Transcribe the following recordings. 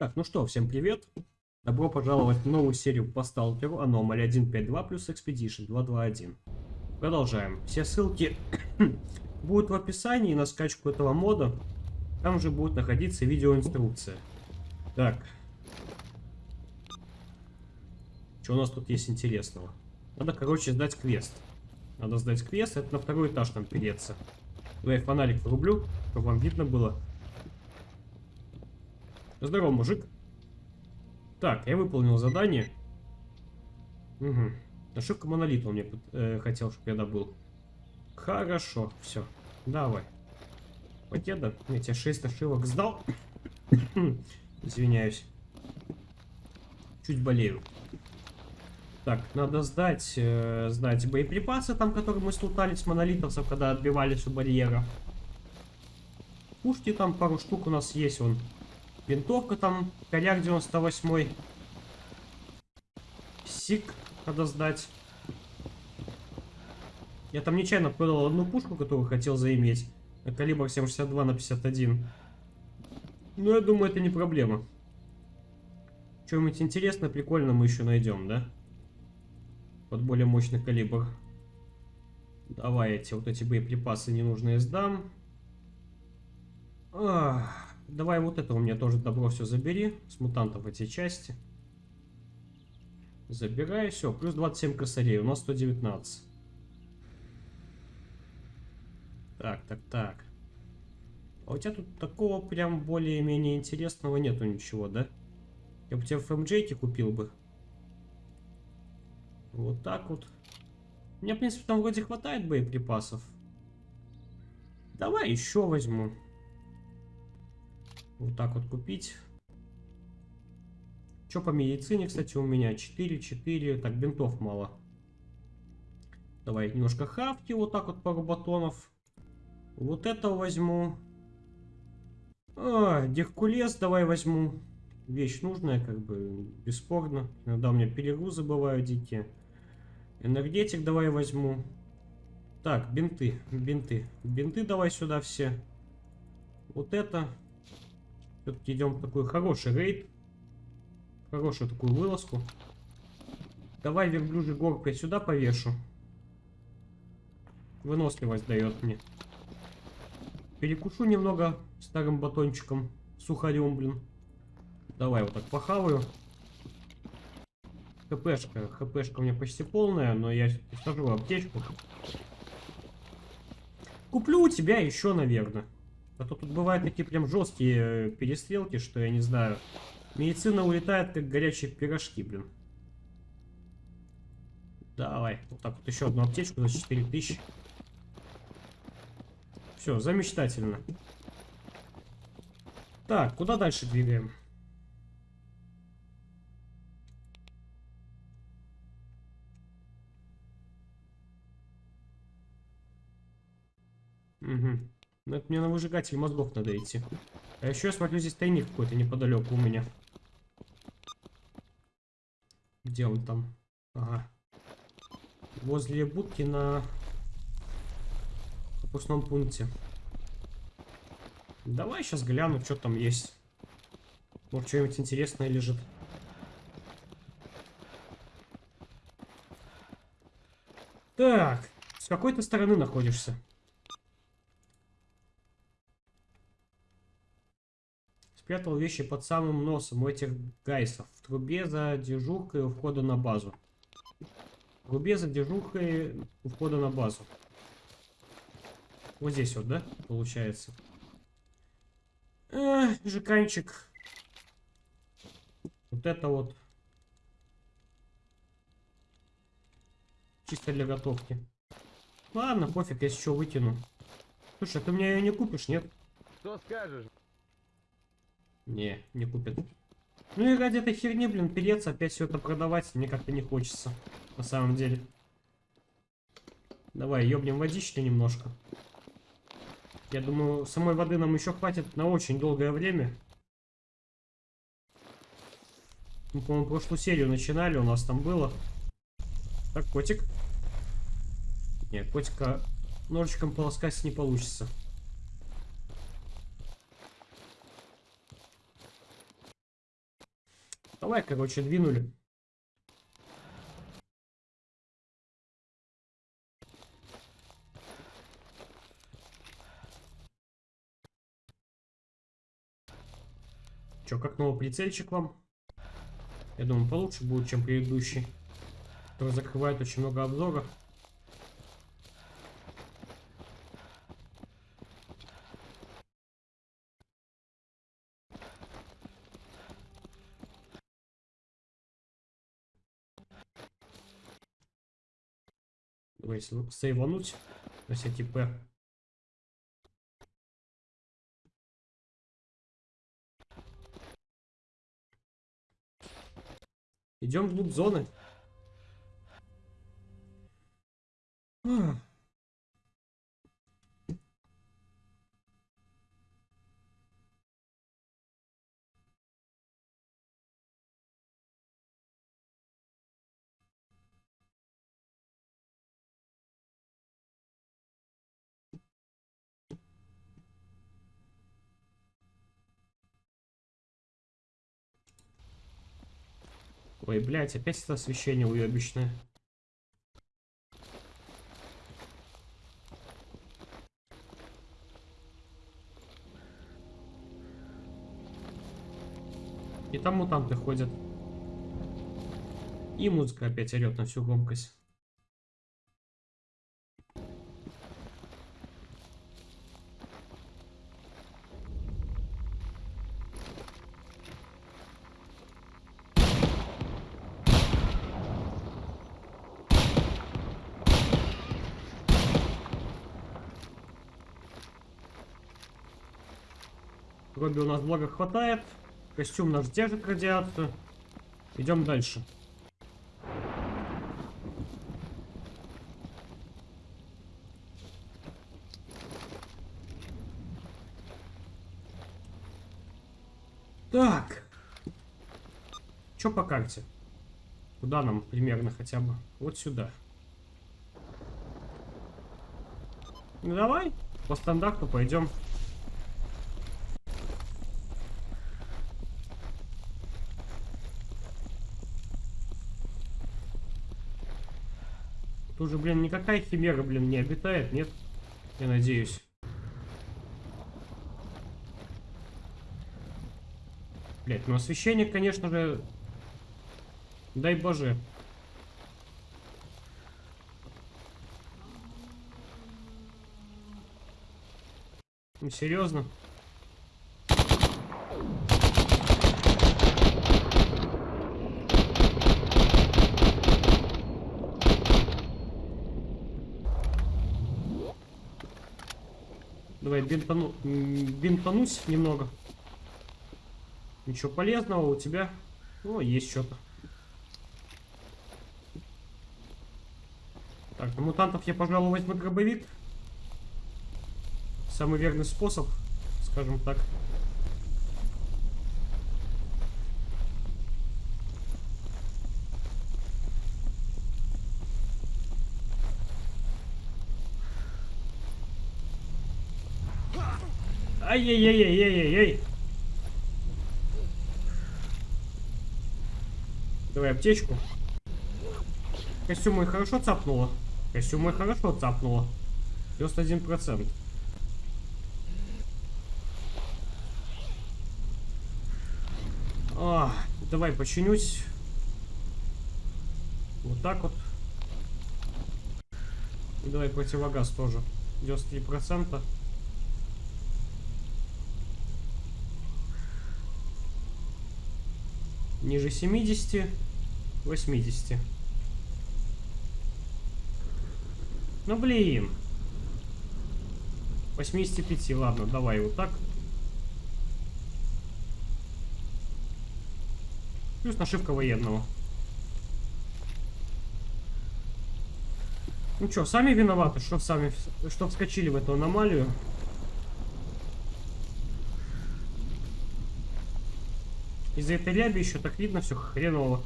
Так, ну что, всем привет. Добро пожаловать в новую серию по сталкеру Anomaly 1.5.2 плюс Expedition 2.2.1. Продолжаем. Все ссылки будут в описании на скачку этого мода. Там же будет находиться видеоинструкция. Так. Что у нас тут есть интересного? Надо, короче, сдать квест. Надо сдать квест, это на второй этаж нам переться. Давай фонарик врублю, чтобы вам видно было. Здорово, мужик. Так, я выполнил задание. Угу. Ошибка монолита он мне э, хотел, чтобы я добыл. Хорошо, все. Давай. Покеда. Я тебе 6 ошибок сдал. Извиняюсь. Чуть болею. Так, надо сдать, э, сдать боеприпасы, там, которые мы слутали с монолитовцев, когда отбивались у барьера. Пушки там пару штук у нас есть, вон. Винтовка там, коряк 98 Сик надо сдать. Я там нечаянно продал одну пушку, которую хотел заиметь. Калибр 7,62 на 51. Ну, я думаю, это не проблема. Что-нибудь интересное, прикольно мы еще найдем, да? Под более мощный калибр. Давай эти вот эти боеприпасы ненужные сдам. Ах. Давай вот это у меня тоже добро все забери. С мутантов эти части. Забирай, все. Плюс 27 косарей. У нас 119. Так, так, так. А у тебя тут такого прям более-менее интересного нету ничего, да? Я бы тебе FMJ купил бы. Вот так вот. У меня, в принципе, там вроде хватает боеприпасов. Давай еще возьму. Вот так вот купить. Что по медицине, кстати, у меня? 4, 4. Так, бинтов мало. Давай немножко хавки, вот так вот пару батонов. Вот это возьму. А, Геркулес давай возьму. Вещь нужная, как бы, бесспорно. Иногда у меня перегрузы бывают дикие. Энергетик давай возьму. Так, бинты, бинты. Бинты давай сюда все. Вот это. Все-таки идем в такой хороший рейд. Хорошую такую вылазку. Давай верблюжий горб я сюда повешу. Выносливость дает мне. Перекушу немного старым батончиком. Сухарем, блин. Давай вот так похаваю. ХПшка. ХПшка у меня почти полная, но я сажу аптечку. Куплю у тебя еще, наверное. А то тут бывают такие прям жесткие э, перестрелки, что я не знаю. Медицина улетает, как горячие пирожки, блин. Давай, вот так вот еще одну аптечку за 4000. Все, замечательно. Так, куда дальше двигаем? Угу. Ну, это мне на выжигатель мозгов надо идти. А еще я смотрю, здесь тайник какой-то неподалеку у меня. Где он там? Ага. Возле будки на пропускном пункте. Давай сейчас гляну, что там есть. Может, что-нибудь интересное лежит. Так, с какой ты стороны находишься? Спрятал вещи под самым носом у этих гайсов. В трубе за дежуркой у входа на базу. В трубе за дежуркой у входа на базу. Вот здесь вот, да, получается? Эх, жиканчик. Вот это вот. Чисто для готовки. Ладно, пофиг, я еще вытяну. Слушай, ты мне ее не купишь, нет? Что скажешь? Не, не купят. Ну и ради этой херни, блин, переться, опять все это продавать, мне как-то не хочется. На самом деле. Давай, ёбнем водички немножко. Я думаю, самой воды нам еще хватит на очень долгое время. Мы, по-моему, прошлую серию начинали, у нас там было. Так, котик. Нет, котика ножичком полоскать не получится. Давай, короче, двинули. Че, как новый прицельчик вам? Я думаю, получше будет, чем предыдущий. Который закрывает очень много обзоров. Давай сейвануть на сети П. Идем вглубь зоны. Ой, блядь, опять это освещение уебищное. И там мутанты ходят. И музыка опять орет на всю громкость. Вроде у нас блага хватает. Костюм наш держит радиацию. Идем дальше. Так. Что по карте? Куда нам примерно хотя бы? Вот сюда. Ну давай, по стандарту пойдем. Тут же, блин, никакая химера, блин, не обитает, нет? Я надеюсь. Блять, ну освещение, конечно же... Дай боже. Ну, серьезно? Давай бинтану... бинтанусь немного. Ничего полезного у тебя. Ну, есть что-то. Так, на мутантов я, пожалуй, возьму дробовик. Самый верный способ, скажем так. Ай-яй-яй-яй-яй-яй. Давай аптечку. Костюм мой хорошо цапнуло. Костюм мой хорошо цапнуло. 91%. А, давай починюсь. Вот так вот. Давай противогаз тоже. 93%. Ниже 70, 80. Ну блин. 85, ладно, давай вот так. Плюс нашивка военного. Ну что, сами виноваты, что сами, что вскочили в эту аномалию. Из-за этой ряби еще так видно все хреново.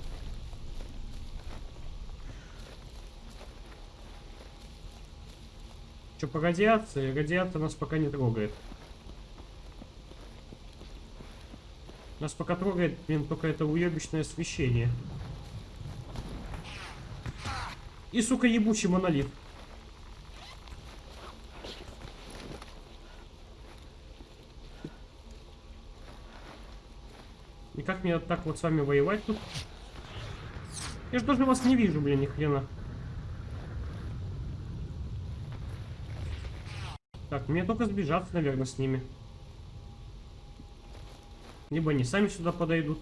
Что по радиации? Радиация нас пока не трогает. Нас пока трогает, блин, только это уебищное освещение. И, сука, ебучий монолит. Мне так вот с вами воевать тут? Я же даже вас не вижу, блин, ни хрена. Так, мне только сбежаться, наверное, с ними. Либо они сами сюда подойдут.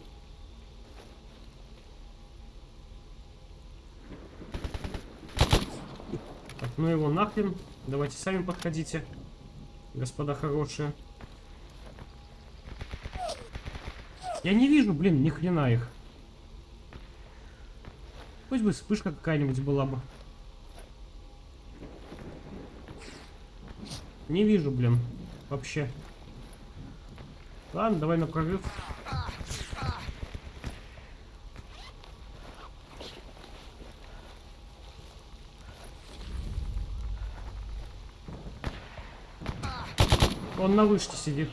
Так, ну его нахрен. Давайте сами подходите, господа хорошие. Я не вижу, блин, ни хрена их. Пусть бы вспышка какая-нибудь была бы. Не вижу, блин, вообще. Ладно, давай на прорыв. Он на вышке сидит.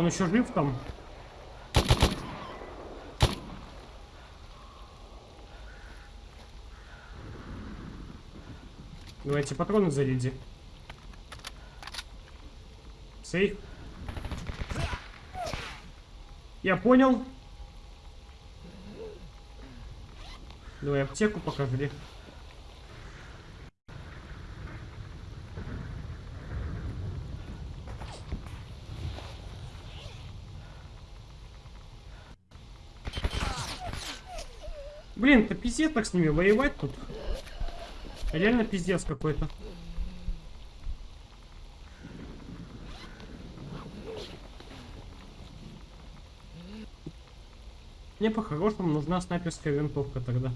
Он еще жив там? Давайте патроны заряди. Сейф. Я понял. Давай аптеку покажи. Блин, это пиздец так с ними воевать тут. Реально пиздец какой-то. Мне по-хорошему нужна снайперская винтовка тогда.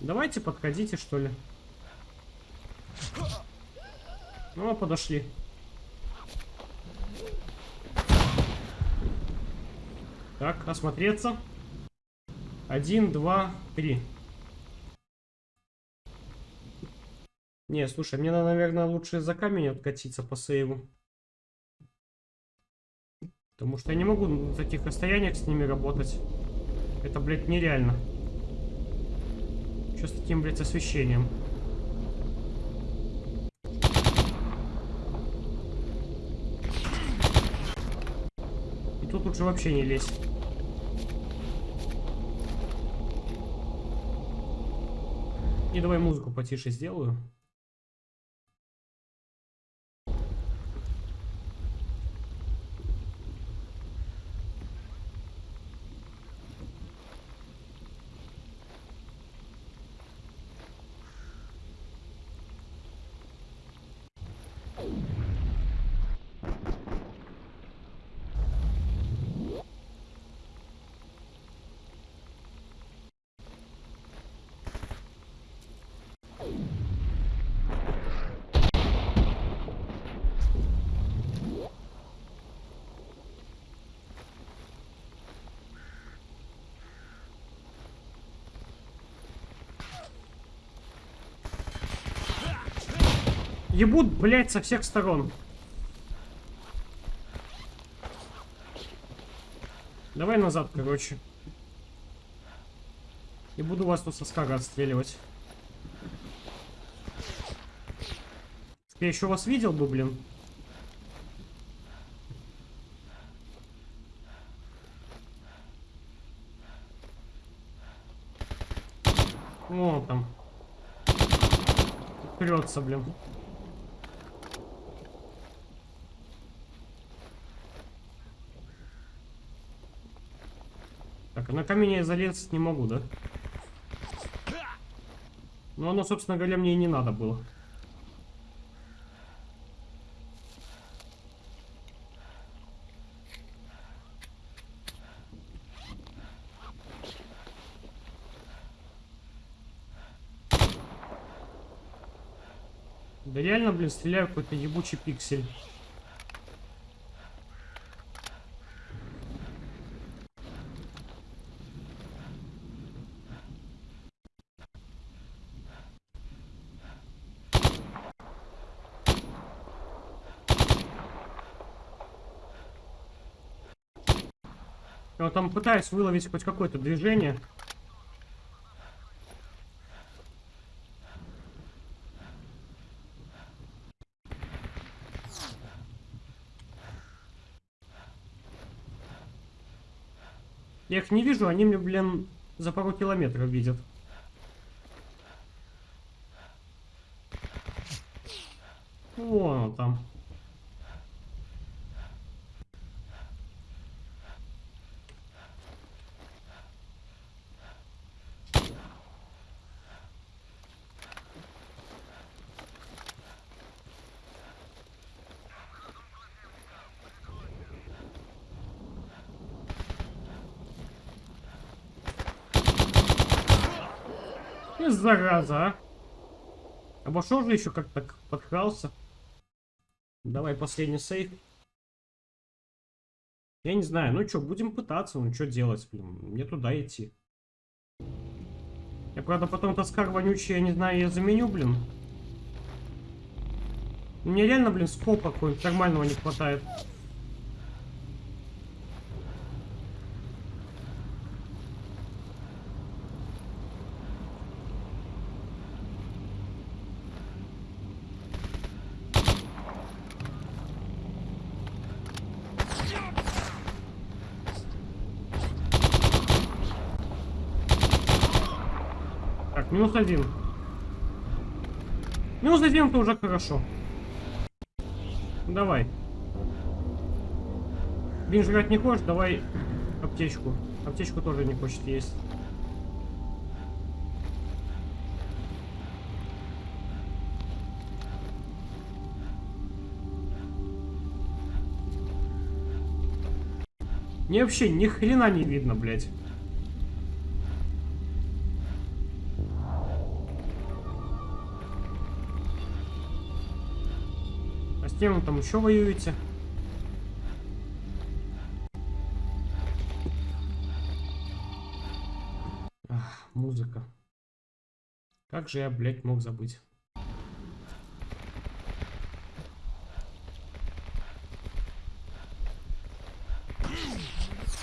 Давайте подходите, что ли. Ну, подошли. Так, осмотреться. Один, два, три. Не, слушай, мне, наверное, лучше за камень откатиться по сейву. Потому что я не могу на таких расстояниях с ними работать. Это, блядь, нереально. Что с таким, блядь, освещением? Тут лучше вообще не лезть. И давай музыку потише сделаю. Ебут, блядь, со всех сторон. Давай назад, короче. И буду вас тут со скага отстреливать. Я еще вас видел бы, блин. О, там. Прется, блин. Так, на камень я залезть не могу, да? Ну, оно, собственно говоря, мне и не надо было. Да реально, блин, стреляю какой-то ебучий пиксель. Я вот там пытаюсь выловить хоть какое-то движение. Я их не вижу, они мне, блин, за пару километров видят. Вон он там. И зараза, а. Обошел же еще как-то подкрался. Давай последний сейф. Я не знаю, ну что, будем пытаться, ну что делать, блин, мне туда идти. Я, правда, потом таскар вонючий, я не знаю, я заменю, блин. Мне реально, блин, скопа какой-нибудь нормального не хватает. Минус один. Минус один это уже хорошо. Давай. Бин жрать не хочешь, давай аптечку. Аптечку тоже не хочет есть. Мне вообще ни хрена не видно, блядь. С кем там еще воюете? Ах, музыка. Как же я, блядь, мог забыть?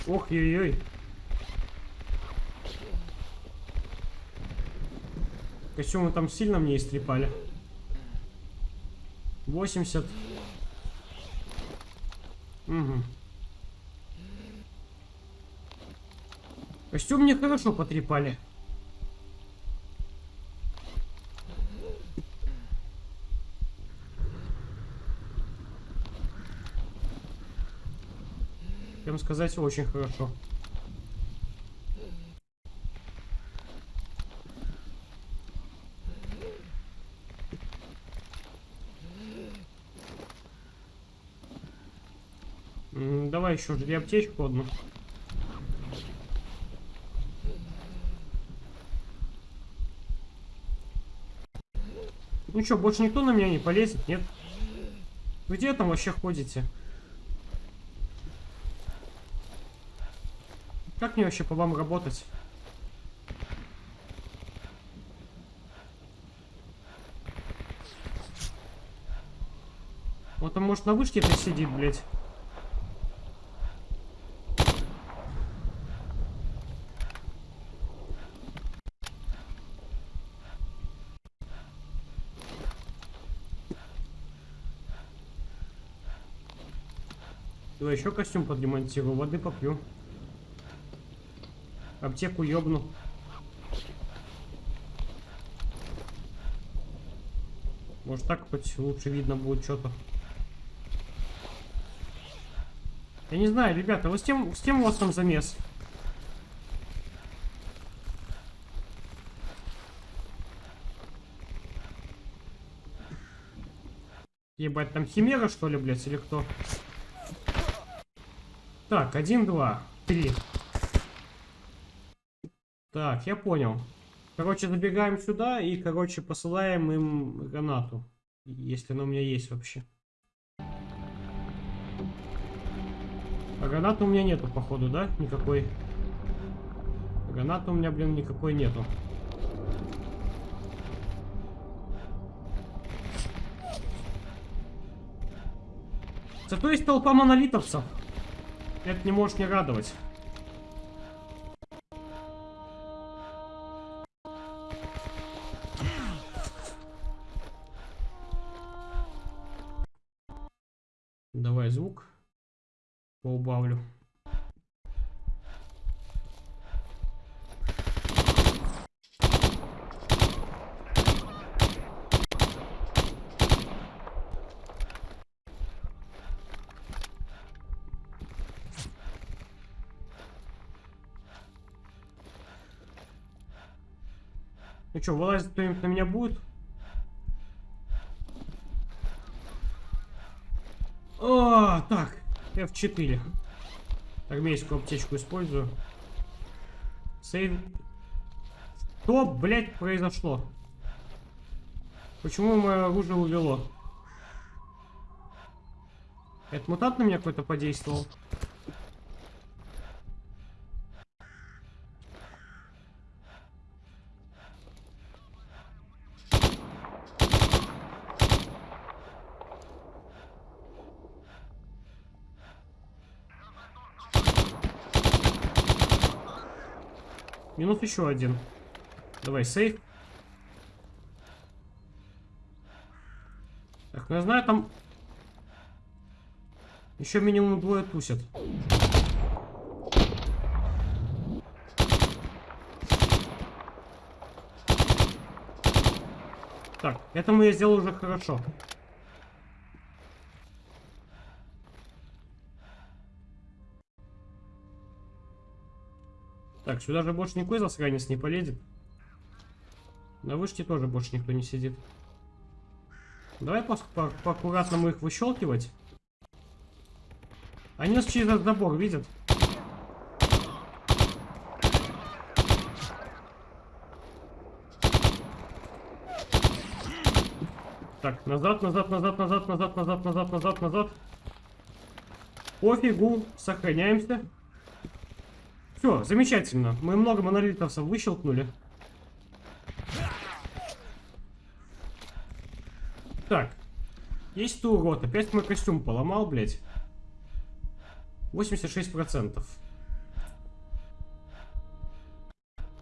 Ох, ой-ой. Костюмы там сильно мне истрепали. 80. Угу. Костюм мне хорошо потрепали. Прям сказать, очень хорошо. давай еще жди аптечку одну. Ну что, больше никто на меня не полезет, нет? Где там вообще ходите? Как мне вообще по вам работать? Вот он может на вышке-то сидит, блядь. Еще костюм подремонтирую, воды попью. Аптеку ёбну. Может так хоть лучше видно будет что-то. Я не знаю, ребята, вот с тем, с тем у вас там замес. Ебать, там химера, что ли, блядь, или кто? Так, один, два, три. Так, я понял. Короче, забегаем сюда и, короче, посылаем им гранату. Если она у меня есть вообще. А гранаты у меня нету, походу, да? Никакой. Гранаты у меня, блин, никакой нету. Зато есть толпа монолитовцев. Это не может не радовать. Ну что, вылазить кто-нибудь на меня будет? О, так, F4. Армейскую аптечку использую. Сейв. Что, блядь, произошло? Почему мое оружие увело? Это мутант на меня какой-то подействовал? Минус еще один. Давай, сейф. Так, ну я знаю, там еще минимум двое тусят. Так, этому я сделал уже хорошо. Так, сюда же больше никакой засранец не полезет. На вышке тоже больше никто не сидит. Давай по, по, их выщелкивать. Они нас через этот забор видят. Так, назад, назад, назад, назад, назад, назад, назад, назад, назад. Пофигу, сохраняемся. Все, замечательно. Мы много монолитовцев выщелкнули. Так. Есть ты урод. Опять мой костюм поломал, блядь. 86%.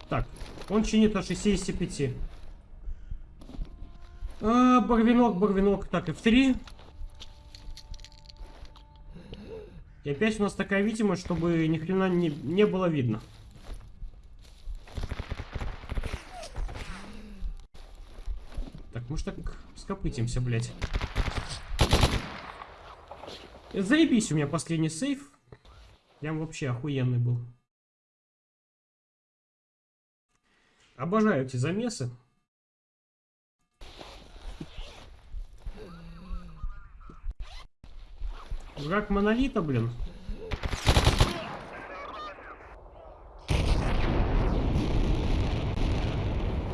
Так. Он чинит на 65. А, барвинок, барвинок. Так, F3. И опять у нас такая видимость, чтобы ни хрена не, не было видно. Так, может так скопытимся, блядь. Заебись, у меня последний сейф. Прям вообще охуенный был. Обожаю эти замесы. Враг монолита, блин.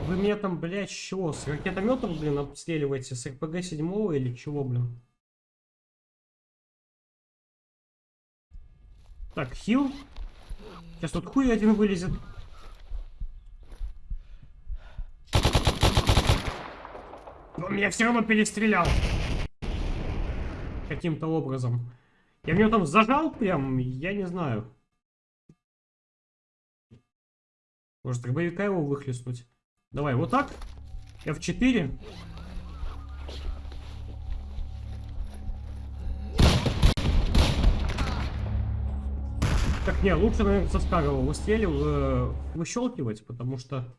Вы меня там, блядь, чего? С ракетометов, блин, обстреливаете? С РПГ 7 или чего, блин? Так, хил. Сейчас тут хуй один вылезет. Он меня все равно перестрелял. Каким-то образом. Я в него там зажал прям, я не знаю. Может, дробовика его выхлестнуть? Давай, вот так. F4. Так, не, лучше, наверное, со старого выстрелив, э, выщелкивать, потому что...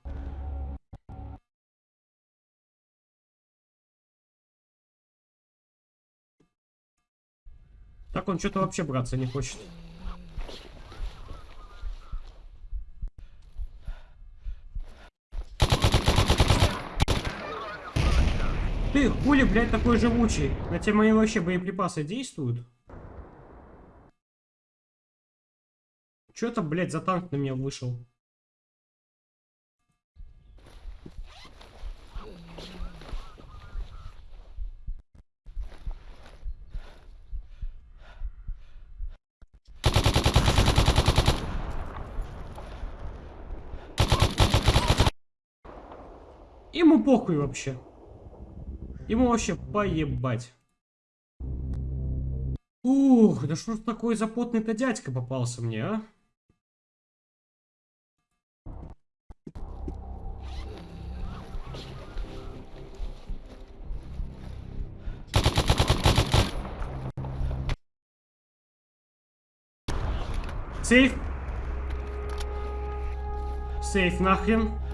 Так он что-то вообще браться не хочет. Ты хули, блядь, такой живучий? На тебе мои вообще боеприпасы действуют? Что это, блядь, за танк на меня вышел? Ему похуй вообще. Ему вообще поебать. Ух, да что ж такой запотный-то дядька попался мне, а? Сейф. Сейф нахрен.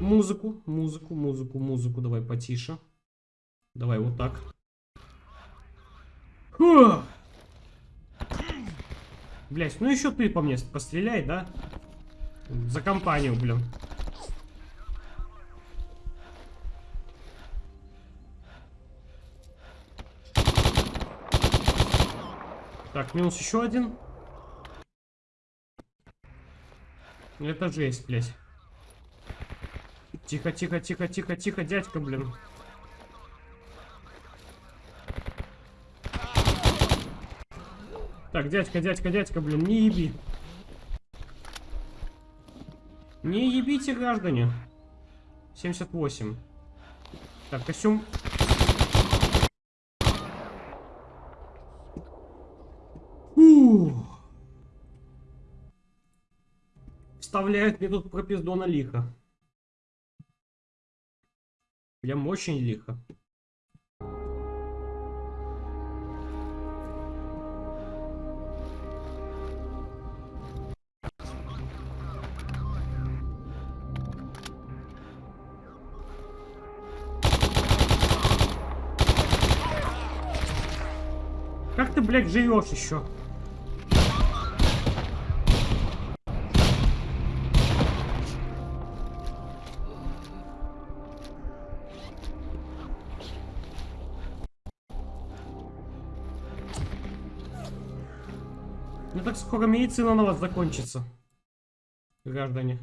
Музыку, музыку, музыку, музыку. Давай потише. Давай вот так. Блять, ну еще ты по мне постреляй, да? За компанию, блин. Так, минус еще один. Это жесть, блядь. Тихо, тихо, тихо, тихо, тихо, дядька, блин. Так, дядька, дядька, дядька, блин, не еби. Не ебите, граждане. 78. Так, костюм Фух. Вставляет мне тут пропиздона лихо. Прям очень лихо. Как ты, блядь, живешь еще? Скоро медицина на вас закончится, граждане.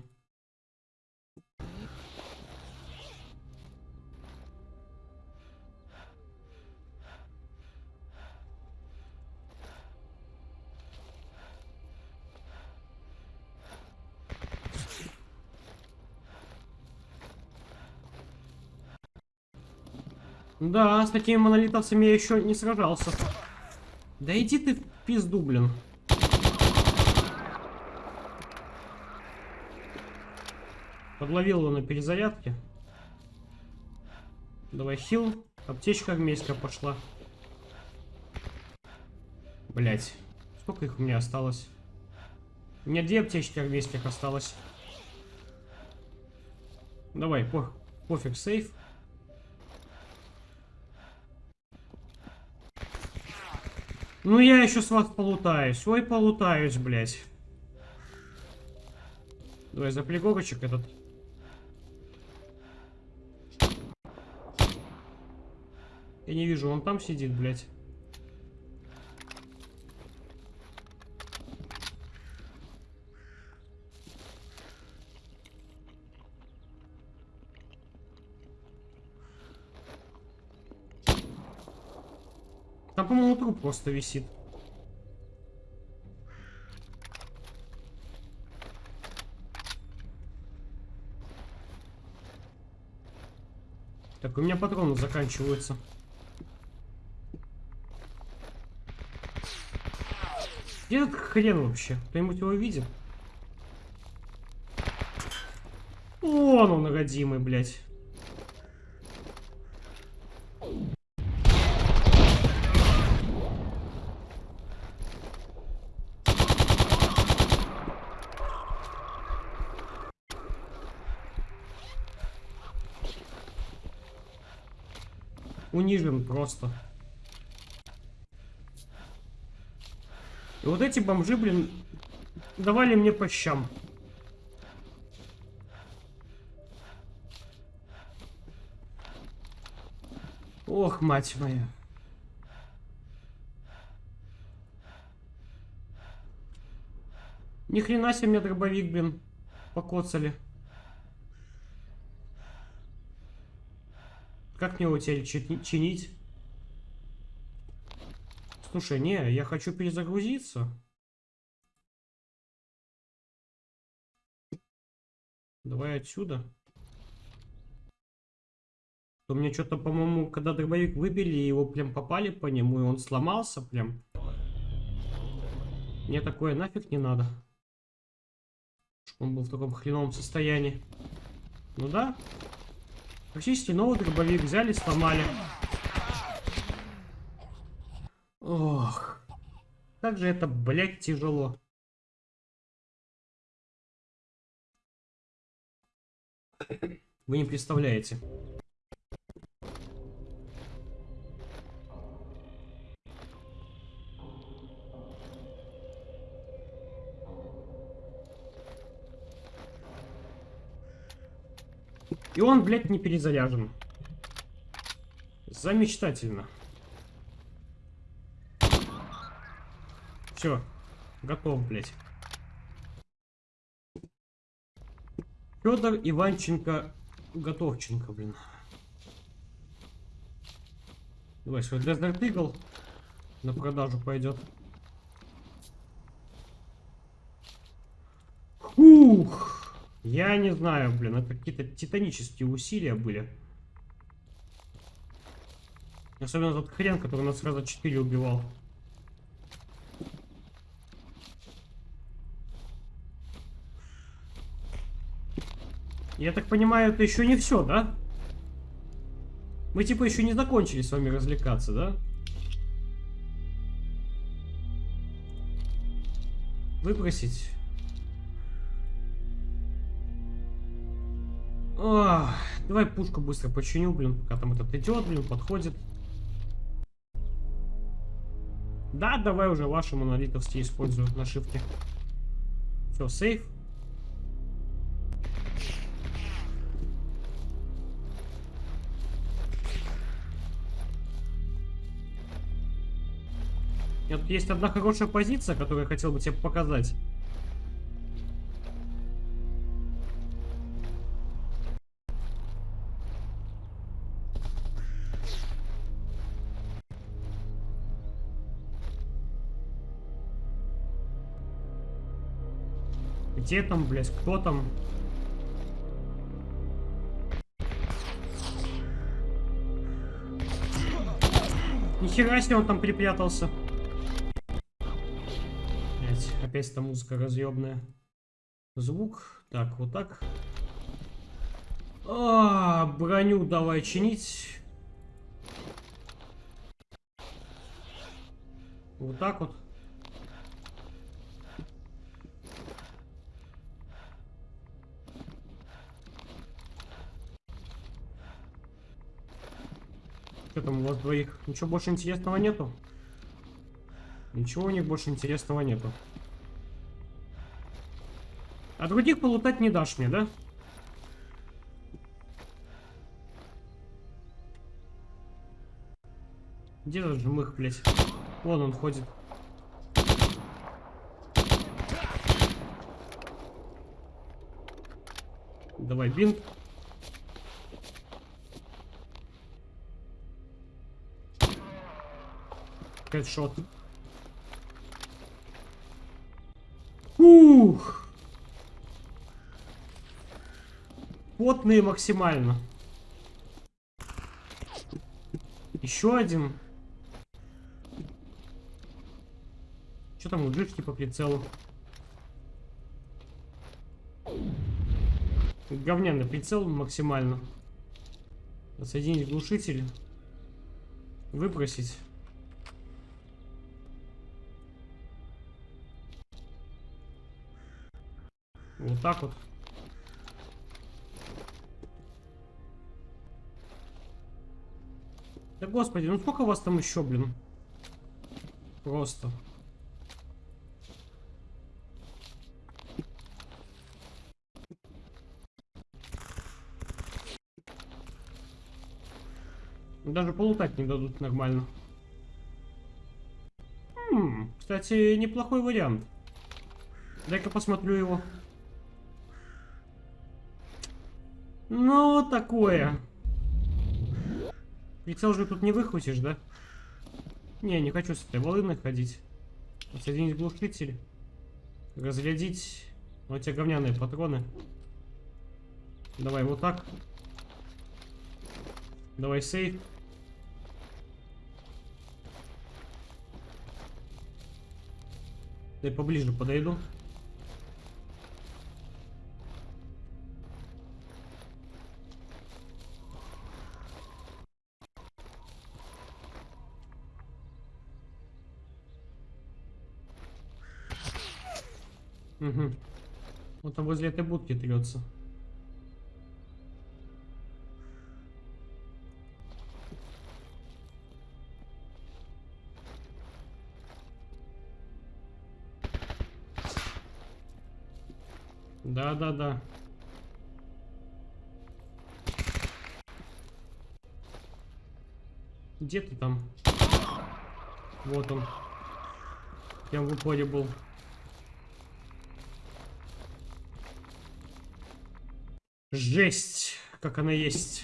Да, с такими монолитовцами я еще не сражался. Да иди ты в пизду, блин. Подловил его на перезарядке. Давай хил. Аптечка армейская пошла. Блять. Сколько их у меня осталось? У меня две аптечки армейских осталось. Давай, по пофиг, сейф. Ну я еще с вас полутаюсь. Ой, полутаюсь, блядь. Давай за пригорочек этот. Я не вижу, он там сидит, блядь. Там, по-моему, труп просто висит. Так, у меня патроны заканчиваются. Где этот хрен вообще? Кто-нибудь его видит? Вон он, родимый, блядь. Унижен просто. И вот эти бомжи, блин, давали мне по щам. Ох, мать моя. Ни хрена себе мне дробовик, блин, покоцали. Как мне его теперь чинить? Слушай, не, я хочу перезагрузиться. Давай отсюда. У меня что-то, по-моему, когда дробовик выбили, его прям попали по нему, и он сломался прям. Мне такое нафиг не надо. Он был в таком хреновом состоянии. Ну да. Практически новый дробовик взяли, сломали. Ох. Как же это, блядь, тяжело. Вы не представляете. И он, блядь, не перезаряжен. Замечательно. Все, готов, блядь. Федор Иванченко Готовченко, блин. Давай, свой Desert Eagle на продажу пойдет. Ух! Я не знаю, блин, это какие-то титанические усилия были. Особенно тот хрен, который нас сразу 4 убивал. Я так понимаю, это еще не все, да? Мы типа еще не закончили с вами развлекаться, да? Выбросить. Ох, давай пушку быстро починю, блин, пока там этот идет, блин, подходит. Да, давай уже ваши монолитовские использую на шифте. Все, сейф. Есть одна хорошая позиция, которую я хотел бы тебе показать. Где там, блядь, кто там? Нихера себе он там припрятался. Эта музыка разъебная. Звук. Так, вот так. А, броню давай чинить. Вот так вот. Что там у вас двоих? Ничего больше интересного нету? Ничего у них больше интересного нету. А других полутать не дашь мне, да? Где этот жмых, блядь? Вон он ходит. Давай бинт. Хедшот. Потные максимально. Еще один. Что там у джишки по прицелу? Говняный прицел максимально. Соединить глушитель. Выбросить. Вот так вот. Да господи, ну сколько вас там еще, блин? Просто. Даже полутать не дадут нормально. Хм, кстати, неплохой вариант. Дай-ка посмотрю его. Ну, такое. Же тут не выхватишь, да? Не, не хочу с этой волыной ходить. Соединить глушитель. Разрядить. Вот те говняные патроны. Давай вот так. Давай сейф. Дай поближе подойду. Угу. Вот там возле этой будки трется. Да, да, да. Где ты там? Вот он. Я в упоре был. Жесть, как она есть.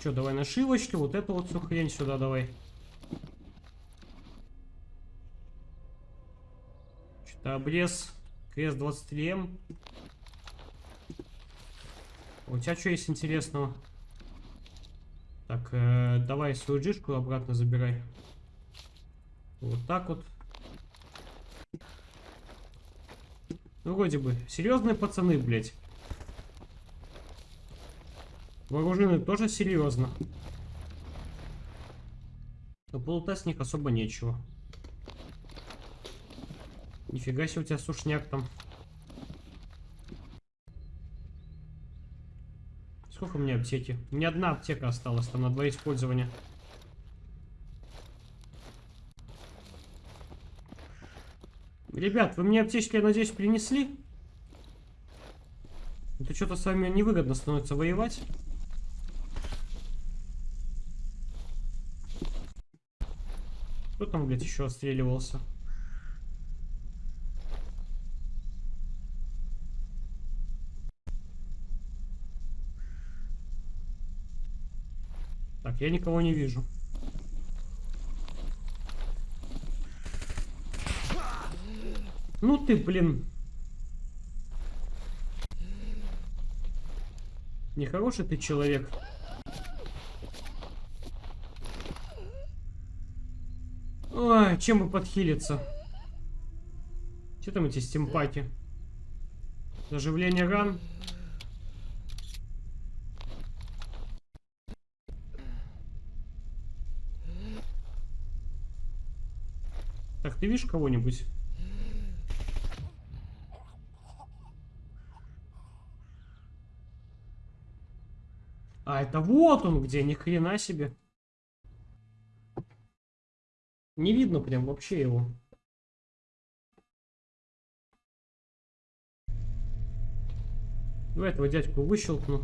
Че, давай нашивочки, вот эту вот всю хрень сюда давай. Что-то обрез. Крест 23М. У тебя что есть интересного? Так, э, давай свою джишку обратно забирай. Вот так вот. Ну, вроде бы. Серьезные пацаны, блядь. Вооружены тоже серьезно. Но полутать с них особо нечего. Нифига себе у тебя сушняк там. Сколько у меня аптеки? У меня одна аптека осталась там на два использования. Ребят, вы мне аптечки, я надеюсь, принесли? Это что-то с вами невыгодно становится воевать. Кто там, блядь, еще отстреливался? Так, я никого не вижу. Ну ты, блин. Нехороший ты человек. Ой, чем бы подхилиться? Что там эти стимпаки? Заживление ран. Так, ты видишь кого-нибудь? А, это вот он где, ни хрена себе. Не видно прям вообще его. Давай этого дядьку выщелкну.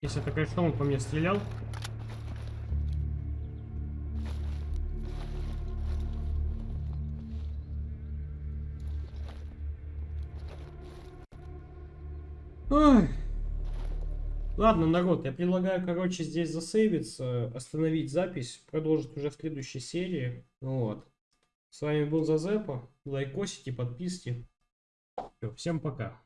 Если это, конечно, он по мне стрелял. Ой. Ладно, народ, я предлагаю, короче, здесь засейвиться, остановить запись, продолжить уже в следующей серии. Вот. С вами был Зазепа. Лайкосите, подписывайте. Все, всем пока.